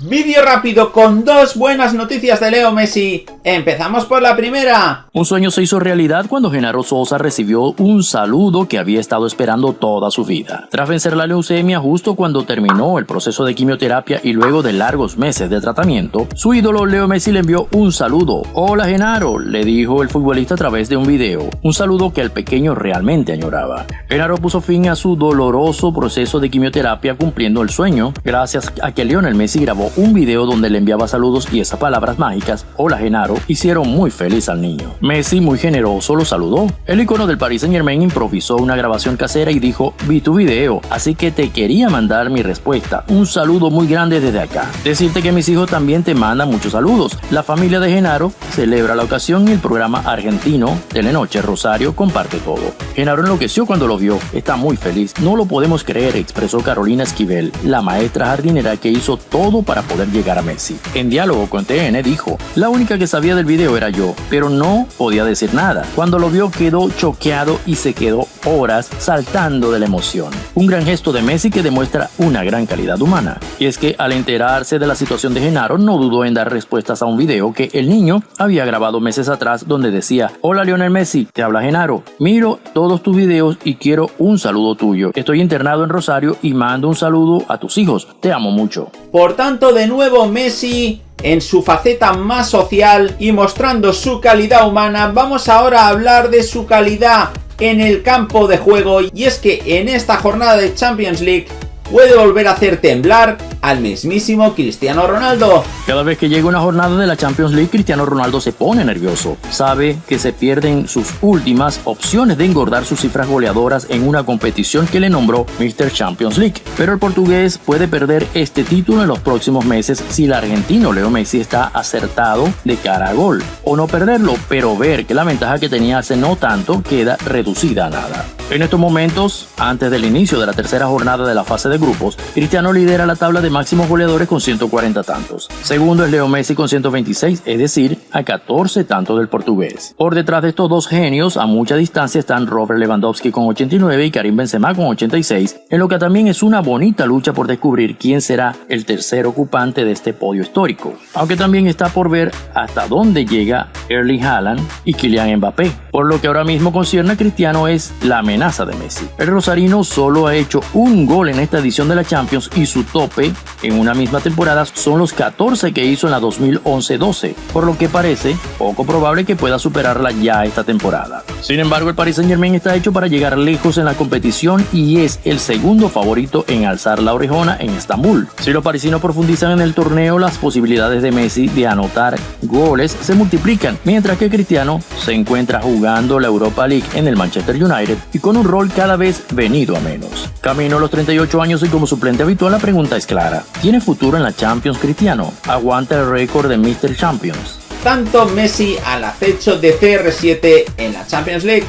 Vídeo rápido con dos buenas noticias de Leo Messi. Empezamos por la primera. Un sueño se hizo realidad cuando Genaro Sosa recibió un saludo que había estado esperando toda su vida. Tras vencer la leucemia justo cuando terminó el proceso de quimioterapia y luego de largos meses de tratamiento, su ídolo Leo Messi le envió un saludo. Hola Genaro, le dijo el futbolista a través de un video. Un saludo que el pequeño realmente añoraba. Genaro puso fin a su doloroso proceso de quimioterapia cumpliendo el sueño, gracias a que Lionel Messi grabó un video donde le enviaba saludos y esas palabras mágicas, hola Genaro, hicieron muy feliz al niño. Messi, muy generoso, lo saludó. El icono del Paris Saint Germain improvisó una grabación casera y dijo, vi tu video, así que te quería mandar mi respuesta. Un saludo muy grande desde acá. Decirte que mis hijos también te mandan muchos saludos. La familia de Genaro celebra la ocasión y el programa argentino Telenoche Rosario comparte todo. Genaro enloqueció cuando lo vio, está muy feliz. No lo podemos creer, expresó Carolina Esquivel, la maestra jardinera que hizo todo para poder llegar a Messi. En diálogo con TN dijo, la única que sabía del video era yo, pero no podía decir nada. Cuando lo vio quedó choqueado y se quedó horas saltando de la emoción. Un gran gesto de Messi que demuestra una gran calidad humana. Y es que al enterarse de la situación de Genaro no dudó en dar respuestas a un video que el niño había grabado meses atrás donde decía, hola Lionel Messi, te habla Genaro, miro todos tus videos y quiero un saludo tuyo. Estoy internado en Rosario y mando un saludo a tus hijos, te amo mucho. Por tanto, de nuevo Messi en su faceta más social y mostrando su calidad humana, vamos ahora a hablar de su calidad en el campo de juego. Y es que en esta jornada de Champions League puede volver a hacer temblar al mismísimo Cristiano Ronaldo. Cada vez que llega una jornada de la Champions League, Cristiano Ronaldo se pone nervioso. Sabe que se pierden sus últimas opciones de engordar sus cifras goleadoras en una competición que le nombró Mr. Champions League. Pero el portugués puede perder este título en los próximos meses si el argentino Leo Messi está acertado de cara a gol. O no perderlo, pero ver que la ventaja que tenía hace no tanto queda reducida a nada. En estos momentos, antes del inicio de la tercera jornada de la fase de grupos, Cristiano lidera la tabla de máximos goleadores con 140 tantos. Segundo es Leo Messi con 126, es decir, a 14 tantos del portugués. Por detrás de estos dos genios, a mucha distancia están Robert Lewandowski con 89 y Karim Benzema con 86, en lo que también es una bonita lucha por descubrir quién será el tercer ocupante de este podio histórico. Aunque también está por ver hasta dónde llega Erling Haaland y Kylian Mbappé. Por lo que ahora mismo concierne a Cristiano es la amenaza de Messi. El rosarino solo ha hecho un gol en esta edición de la Champions y su tope en una misma temporada son los 14 que hizo en la 2011-12, por lo que parece poco probable que pueda superarla ya esta temporada. Sin embargo, el Paris Saint Germain está hecho para llegar lejos en la competición y es el segundo favorito en alzar la orejona en Estambul. Si los parisinos profundizan en el torneo, las posibilidades de Messi de anotar goles se multiplican, mientras que Cristiano se encuentra jugando la Europa League en el Manchester United y con un rol cada vez venido a menos. Camino a los 38 años y como suplente habitual la pregunta es clara. ¿Tiene futuro en la Champions Cristiano? ¿Aguanta el récord de Mr. Champions? Tanto Messi al acecho de CR7 en la Champions League.